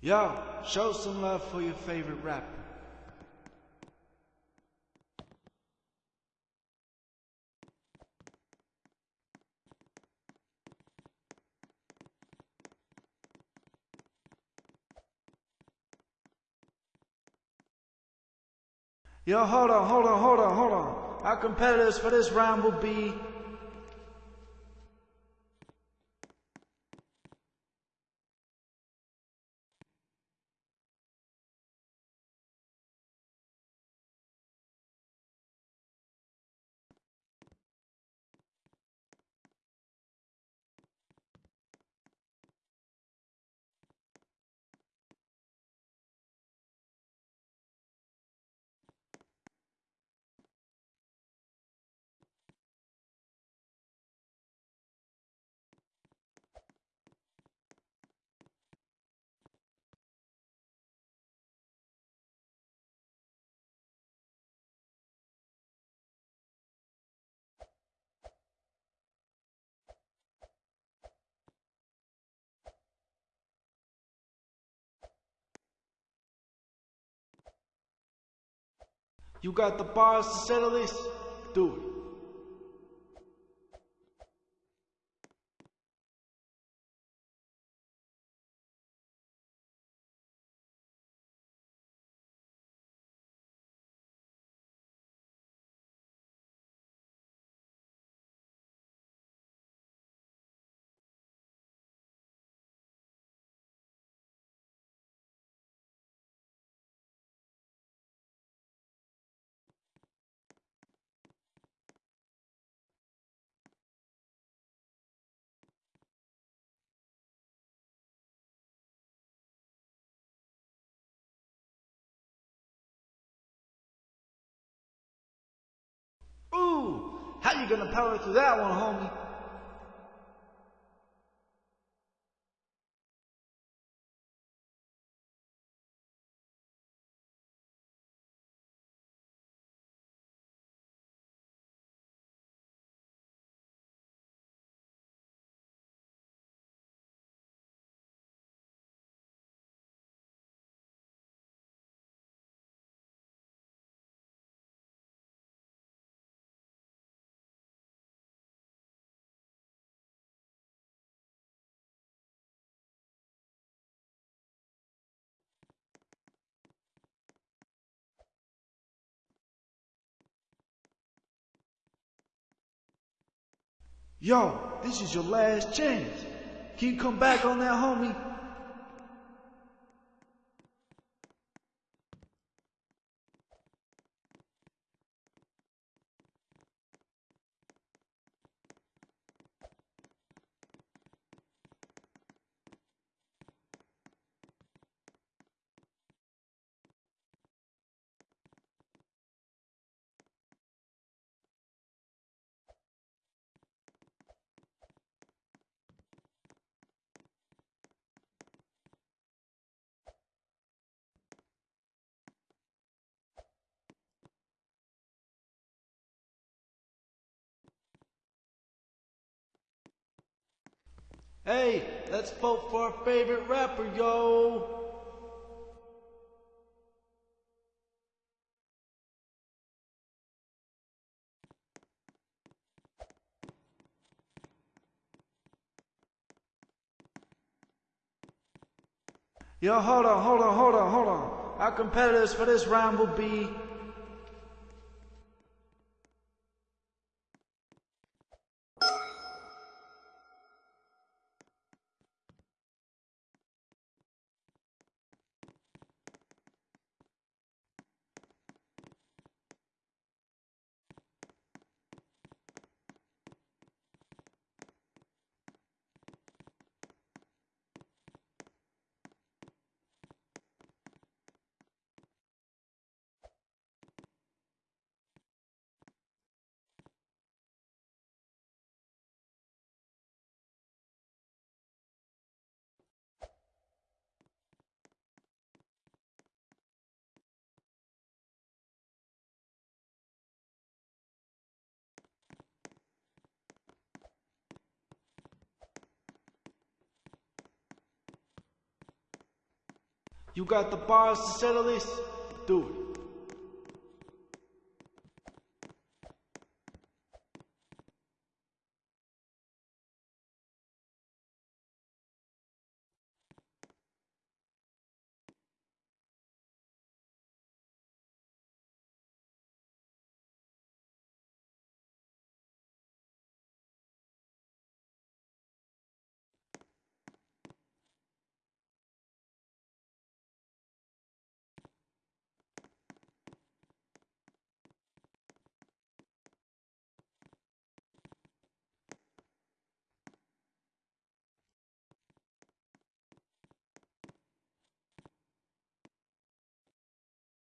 Yo, show some love for your favorite rapper. Yo, hold on, hold on, hold on, hold on. Our competitors for this round will be You got the bars to settle this? Do it. How you gonna power through that one, homie? Yo, this is your last chance. Can you come back on that, homie? Hey, let's vote for our favorite rapper, yo! Yo, hold on, hold on, hold on, hold on. Our competitors for this round will be You got the bars to settle this? Do it.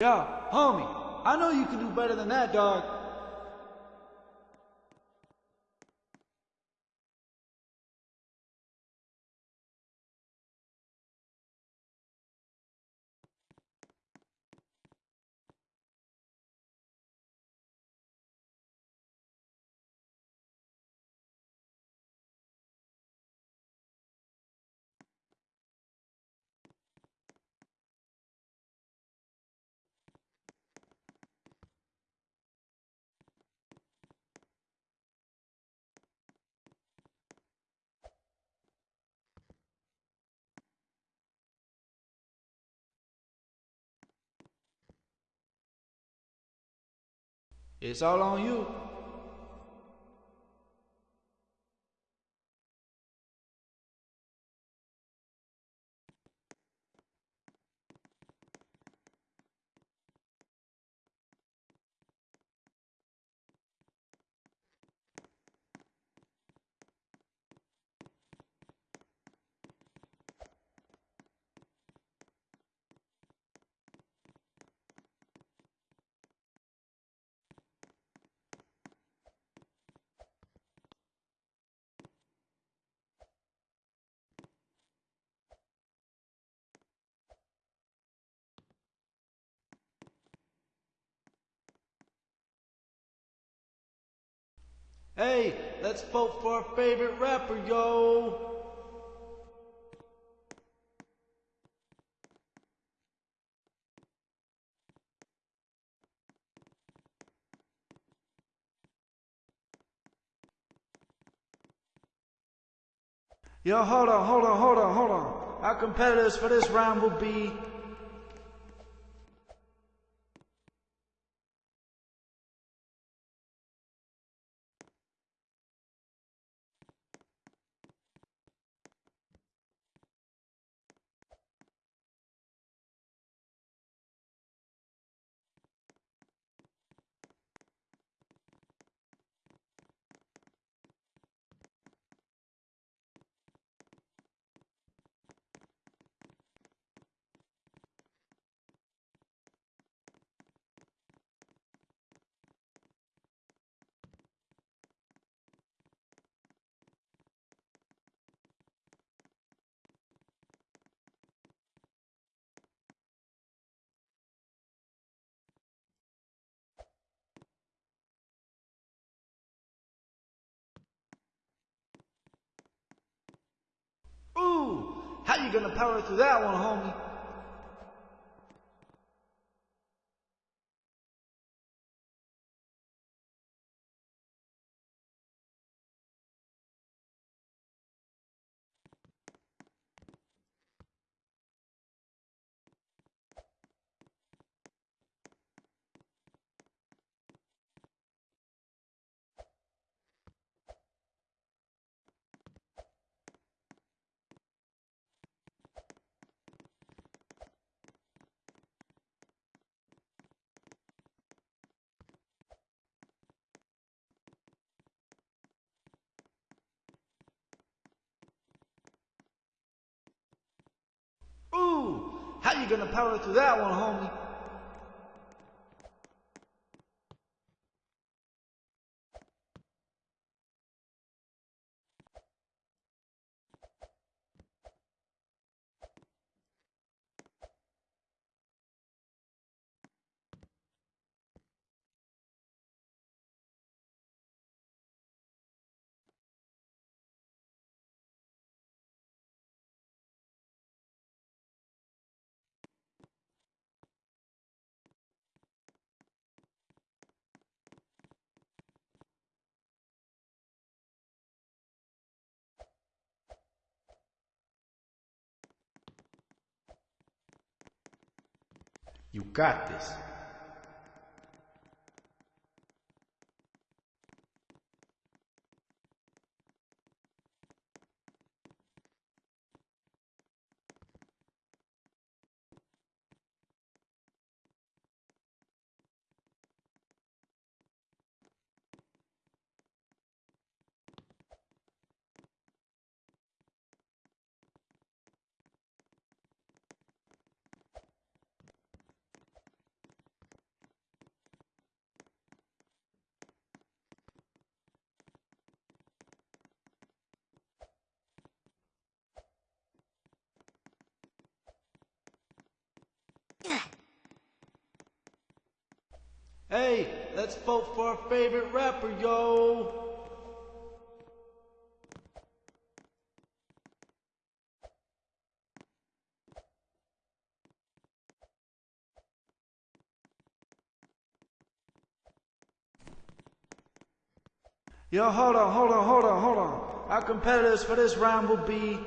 Yo, homie, I know you can do better than that, dog. It's all on you. Hey, let's vote for our favorite rapper, yo. Yo, hold on, hold on, hold on, hold on. Our competitors for this round will be you gonna power through that one, homie? How you gonna power through that one, homie? You got this. Hey, let's vote for our favorite rapper, yo! Yo, hold on, hold on, hold on, hold on. Our competitors for this round will be